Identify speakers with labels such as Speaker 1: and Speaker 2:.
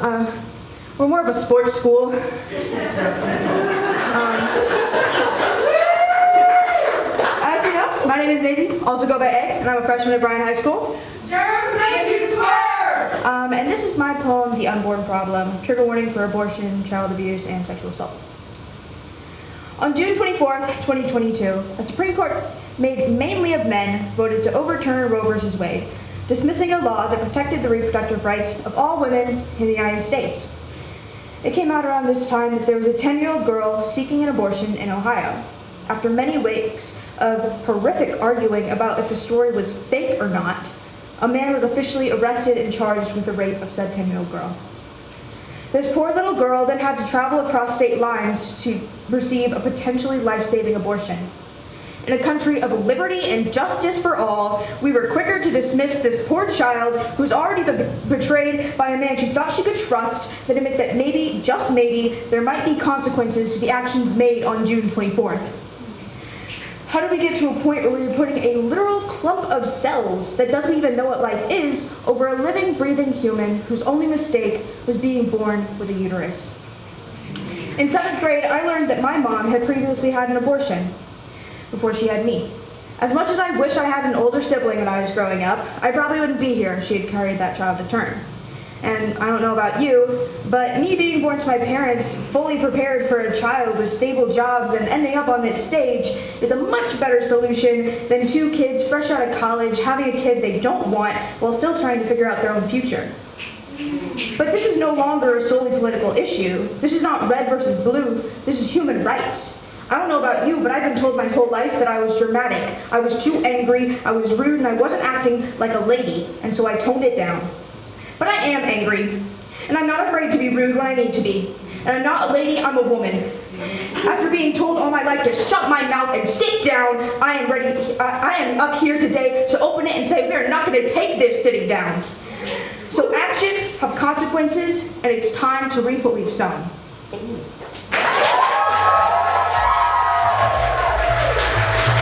Speaker 1: Uh, we're more of a sports school. Um, as you know, my name is Maisie, also go by Egg, and I'm a freshman at Bryan High School.
Speaker 2: Thank you, swear!
Speaker 1: Um, and this is my poem, The Unborn Problem, trigger warning for abortion, child abuse, and sexual assault. On June 24, 2022, a Supreme Court made mainly of men voted to overturn Roe v. Wade, dismissing a law that protected the reproductive rights of all women in the United States. It came out around this time that there was a 10-year-old girl seeking an abortion in Ohio. After many weeks of horrific arguing about if the story was fake or not, a man was officially arrested and charged with the rape of said 10-year-old girl. This poor little girl then had to travel across state lines to receive a potentially life-saving abortion. In a country of liberty and justice for all, we were quicker to dismiss this poor child who's already been betrayed by a man she thought she could trust than admit that maybe, just maybe, there might be consequences to the actions made on June 24th. How do we get to a point where we're putting a literal clump of cells that doesn't even know what life is over a living, breathing human whose only mistake was being born with a uterus? In seventh grade, I learned that my mom had previously had an abortion before she had me. As much as I wish I had an older sibling when I was growing up, I probably wouldn't be here if she had carried that child to term. And I don't know about you, but me being born to my parents, fully prepared for a child with stable jobs and ending up on this stage is a much better solution than two kids fresh out of college having a kid they don't want while still trying to figure out their own future. But this is no longer a solely political issue. This is not red versus blue. This is human rights. I don't know about you, but I've been told my whole life that I was dramatic. I was too angry, I was rude, and I wasn't acting like a lady, and so I toned it down. But I am angry, and I'm not afraid to be rude when I need to be. And I'm not a lady, I'm a woman. After being told all my life to shut my mouth and sit down, I am ready, I, I am up here today to open it and say we're not gonna take this sitting down. So actions have consequences, and it's time to reap what we've sown.